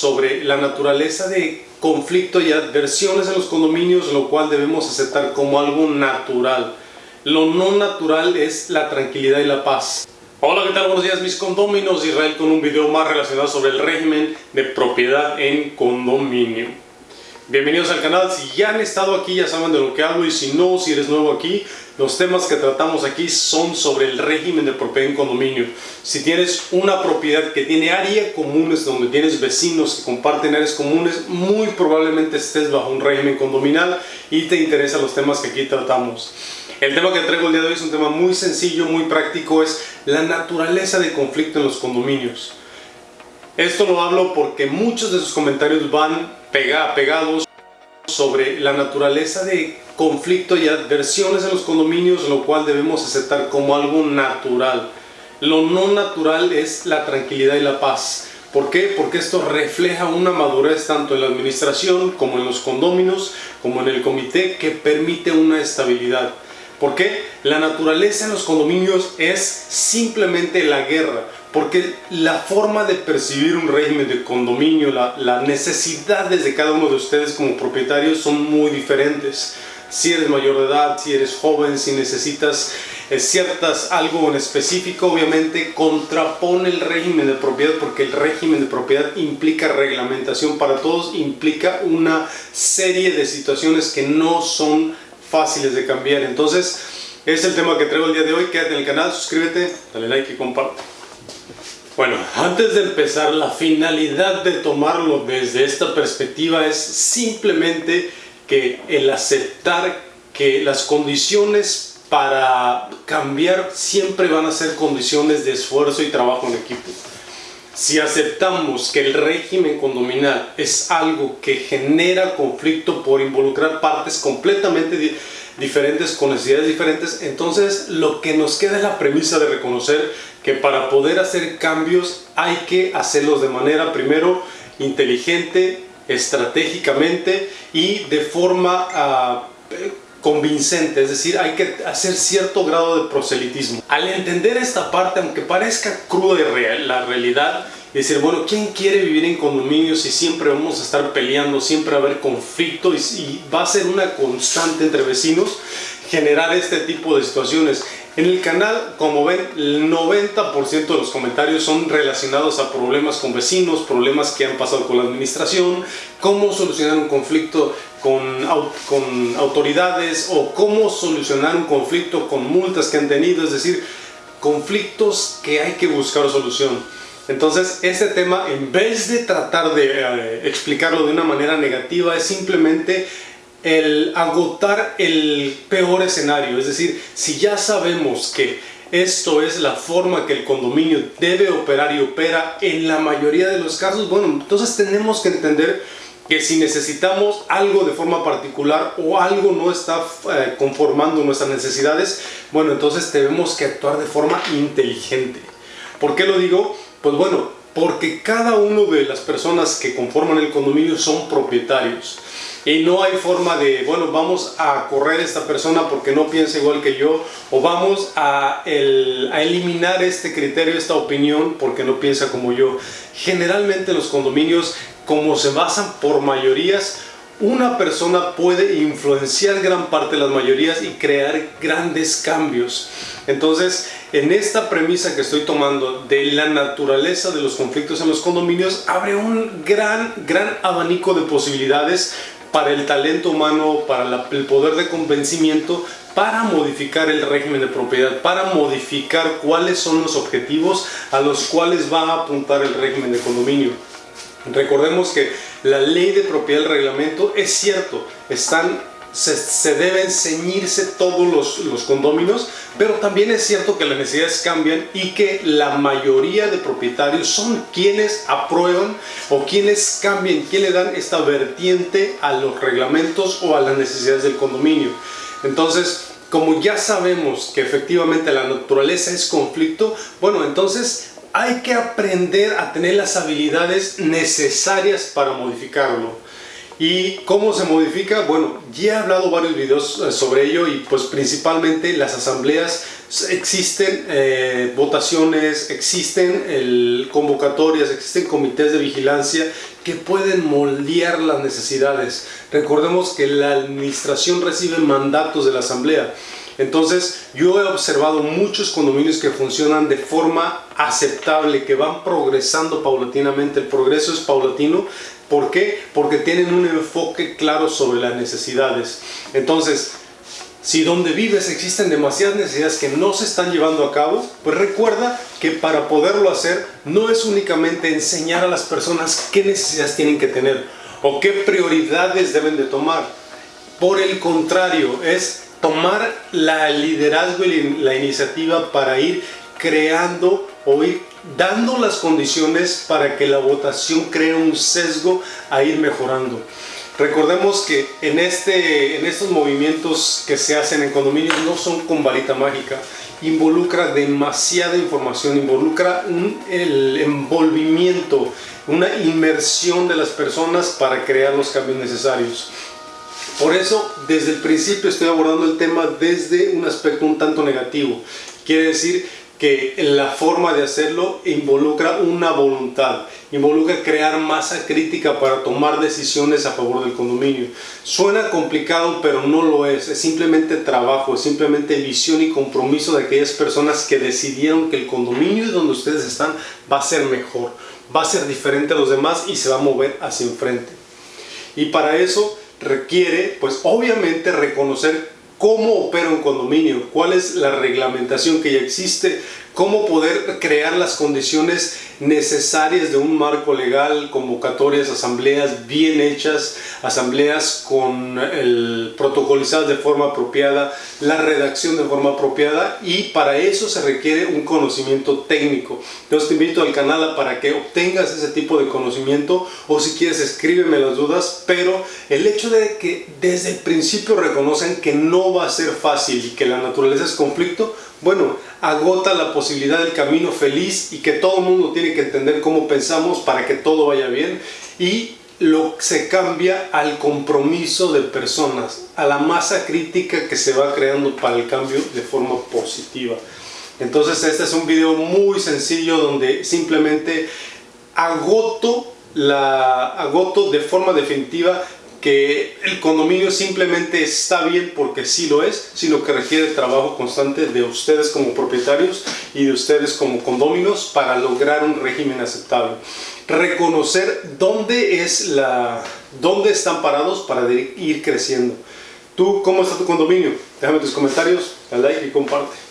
sobre la naturaleza de conflicto y adversiones en los condominios, lo cual debemos aceptar como algo natural. Lo no natural es la tranquilidad y la paz. Hola, ¿qué tal? Buenos días mis condóminos, Israel con un video más relacionado sobre el régimen de propiedad en condominio. Bienvenidos al canal, si ya han estado aquí ya saben de lo que hablo y si no, si eres nuevo aquí, los temas que tratamos aquí son sobre el régimen de propiedad en condominio. Si tienes una propiedad que tiene áreas comunes, donde tienes vecinos que comparten áreas comunes, muy probablemente estés bajo un régimen condominal y te interesan los temas que aquí tratamos. El tema que traigo el día de hoy es un tema muy sencillo, muy práctico, es la naturaleza de conflicto en los condominios. Esto lo hablo porque muchos de sus comentarios van pegados sobre la naturaleza de conflicto y adversiones en los condominios, lo cual debemos aceptar como algo natural. Lo no natural es la tranquilidad y la paz. ¿Por qué? Porque esto refleja una madurez tanto en la administración como en los condominios, como en el comité, que permite una estabilidad. ¿Por qué? La naturaleza en los condominios es simplemente la guerra porque la forma de percibir un régimen de condominio, las necesidades de cada uno de ustedes como propietarios son muy diferentes. Si eres mayor de edad, si eres joven, si necesitas eh, ciertas algo en específico, obviamente contrapone el régimen de propiedad porque el régimen de propiedad implica reglamentación para todos, implica una serie de situaciones que no son fáciles de cambiar. Entonces, es el tema que traigo el día de hoy. Quédate en el canal, suscríbete, dale like y comparte. Bueno, antes de empezar, la finalidad de tomarlo desde esta perspectiva es simplemente que el aceptar que las condiciones para cambiar siempre van a ser condiciones de esfuerzo y trabajo en equipo. Si aceptamos que el régimen condominal es algo que genera conflicto por involucrar partes completamente diferentes, con necesidades diferentes, entonces lo que nos queda es la premisa de reconocer que para poder hacer cambios hay que hacerlos de manera primero inteligente, estratégicamente y de forma ah, convincente, es decir, hay que hacer cierto grado de proselitismo. Al entender esta parte, aunque parezca cruda la realidad, y decir, bueno, ¿quién quiere vivir en condominios si siempre vamos a estar peleando, siempre va a haber conflicto y, va a ser una constante entre vecinos generar este tipo de situaciones? En el canal, como ven, el 90% de los comentarios son relacionados a problemas con vecinos, problemas que han pasado con la administración, cómo solucionar un conflicto con, con autoridades o cómo solucionar un conflicto con multas que han tenido, es decir, conflictos que hay que buscar solución. Entonces, este tema, en vez de tratar de eh, explicarlo de una manera negativa, es simplemente el agotar el peor escenario. Es decir, si ya sabemos que esto es la forma que el condominio debe operar y opera en la mayoría de los casos, bueno, entonces tenemos que entender que si necesitamos algo de forma particular o algo no está eh, conformando nuestras necesidades, bueno, entonces tenemos que actuar de forma inteligente. ¿Por qué lo digo? Pues bueno, porque cada uno de las personas que conforman el condominio son propietarios y no hay forma de, bueno, vamos a correr a esta persona porque no piensa igual que yo o vamos a, a eliminar este criterio, esta opinión porque no piensa como yo. Generalmente los condominios, como se basan por mayorías, una persona puede influenciar gran parte de las mayorías y crear grandes cambios. Entonces, en esta premisa que estoy tomando de la naturaleza de los conflictos en los condominios, abre un gran, gran abanico de posibilidades para el talento humano, para el poder de convencimiento, para modificar el régimen de propiedad, para modificar cuáles son los objetivos a los cuales va a apuntar el régimen de condominio. Recordemos que la ley de propiedad del reglamento es cierto, están se, deben ceñirse todos los, los condóminos, pero también es cierto que las necesidades cambian y que la mayoría de propietarios son quienes aprueban o quienes cambian, quienes le dan esta vertiente a los reglamentos o a las necesidades del condominio. Entonces, como ya sabemos que efectivamente la naturaleza es conflicto, bueno, entonces hay que aprender a tener las habilidades necesarias para modificarlo. ¿Y cómo se modifica? Bueno, ya he hablado varios videos eh, sobre ello y pues principalmente las asambleas existen eh, votaciones, existen convocatorias, existen comités de vigilancia que pueden moldear las necesidades. Recordemos que la administración recibe mandatos de la asamblea. Entonces, yo he observado muchos condominios que funcionan de forma aceptable, que van progresando paulatinamente. El progreso es paulatino. ¿Por qué? Porque tienen un enfoque claro sobre las necesidades. Entonces, si donde vives existen demasiadas necesidades que no se están llevando a cabo, pues recuerda que para poderlo hacer no es únicamente enseñar a las personas qué necesidades tienen que tener o qué prioridades deben de tomar. Por el contrario, es tomar la liderazgo y la iniciativa para ir creando o ir dando las condiciones para que la votación cree un sesgo a ir mejorando. Recordemos que en, este, en estos movimientos que se hacen en condominios no son con varita mágica, involucra demasiada información, involucra el envolvimiento, una inmersión de las personas para crear los cambios necesarios. Por eso, desde el principio estoy abordando el tema desde un aspecto un tanto negativo. Quiere decir que la forma de hacerlo involucra una voluntad, involucra crear masa crítica para tomar decisiones a favor del condominio. Suena complicado, pero no lo es. Es simplemente trabajo, es simplemente visión y compromiso de aquellas personas que decidieron que el condominio donde ustedes están va a ser mejor, va a ser diferente a los demás y se va a mover hacia enfrente. Y para eso requiere, pues obviamente, reconocer cómo opera un condominio, cuál es la reglamentación que ya existe, cómo poder crear las condiciones necesarias de un marco legal, convocatorias, asambleas bien hechas, asambleas con el protocolizadas de forma apropiada, la redacción de forma apropiada y para eso se requiere un conocimiento técnico. Entonces te invito al canal para que obtengas ese tipo de conocimiento o si quieres escríbeme las dudas, pero el hecho de que desde el principio reconocen que no va a ser fácil y que la naturaleza es conflicto, bueno, agota la posibilidad del camino feliz y que todo el mundo tiene que entender cómo pensamos para que todo vaya bien y lo se cambia al compromiso de personas, a la masa crítica que se va creando para el cambio de forma positiva. Entonces este es un video muy sencillo donde simplemente agoto, la, agoto de forma definitiva que el condominio simplemente está bien porque sí lo es, sino que requiere trabajo constante de ustedes como propietarios y de ustedes como condóminos para lograr un régimen aceptable. Reconocer dónde, es la, dónde están parados para ir creciendo. ¿Tú cómo está tu condominio? Déjame tus comentarios, dale like y comparte.